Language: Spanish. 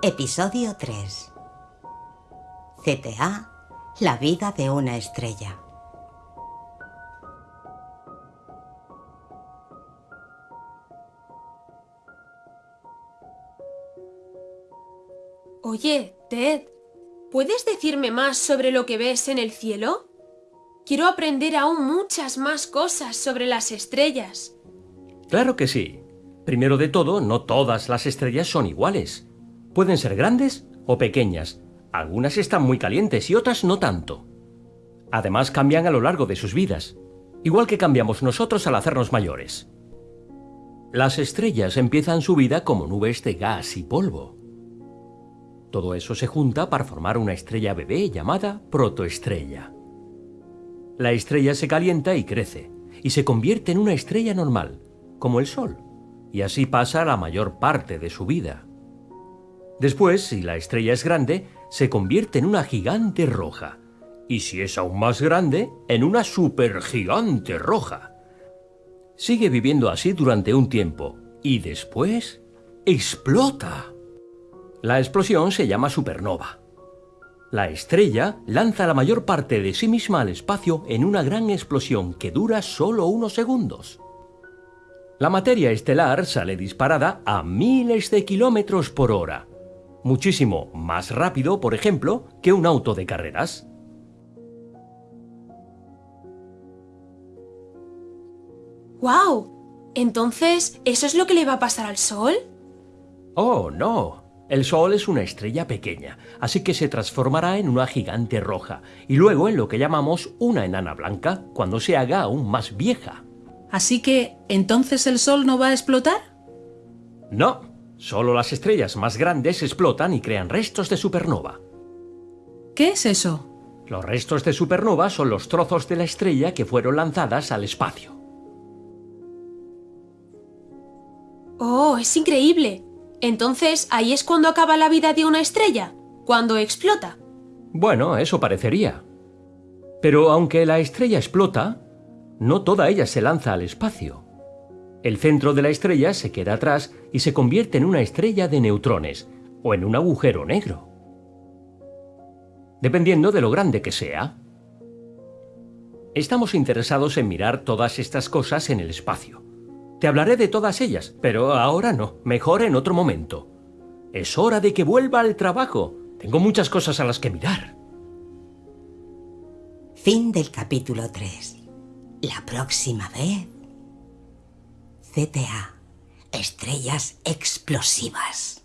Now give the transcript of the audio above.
Episodio 3 CTA La vida de una estrella Oye, Ted, ¿puedes decirme más sobre lo que ves en el cielo? Quiero aprender aún muchas más cosas sobre las estrellas. Claro que sí. Primero de todo, no todas las estrellas son iguales. Pueden ser grandes o pequeñas. Algunas están muy calientes y otras no tanto. Además cambian a lo largo de sus vidas, igual que cambiamos nosotros al hacernos mayores. Las estrellas empiezan su vida como nubes de gas y polvo. Todo eso se junta para formar una estrella bebé llamada protoestrella. La estrella se calienta y crece, y se convierte en una estrella normal, como el Sol, y así pasa la mayor parte de su vida. Después, si la estrella es grande, se convierte en una gigante roja, y si es aún más grande, en una supergigante roja. Sigue viviendo así durante un tiempo, y después explota. La explosión se llama supernova. La estrella lanza la mayor parte de sí misma al espacio en una gran explosión que dura solo unos segundos. La materia estelar sale disparada a miles de kilómetros por hora, muchísimo más rápido, por ejemplo, que un auto de carreras. ¡Guau! Entonces, ¿eso es lo que le va a pasar al Sol? Oh, no. El Sol es una estrella pequeña, así que se transformará en una gigante roja, y luego en lo que llamamos una enana blanca, cuando se haga aún más vieja. Así que, ¿entonces el Sol no va a explotar? No, solo las estrellas más grandes explotan y crean restos de supernova. ¿Qué es eso? Los restos de supernova son los trozos de la estrella que fueron lanzadas al espacio. ¡Oh, es increíble! Entonces, ¿ahí es cuando acaba la vida de una estrella? ¿Cuando explota? Bueno, eso parecería. Pero aunque la estrella explota, no toda ella se lanza al espacio. El centro de la estrella se queda atrás y se convierte en una estrella de neutrones, o en un agujero negro. Dependiendo de lo grande que sea. Estamos interesados en mirar todas estas cosas en el espacio. Te hablaré de todas ellas, pero ahora no, mejor en otro momento. Es hora de que vuelva al trabajo. Tengo muchas cosas a las que mirar. Fin del capítulo 3. La próxima vez... CTA. Estrellas explosivas.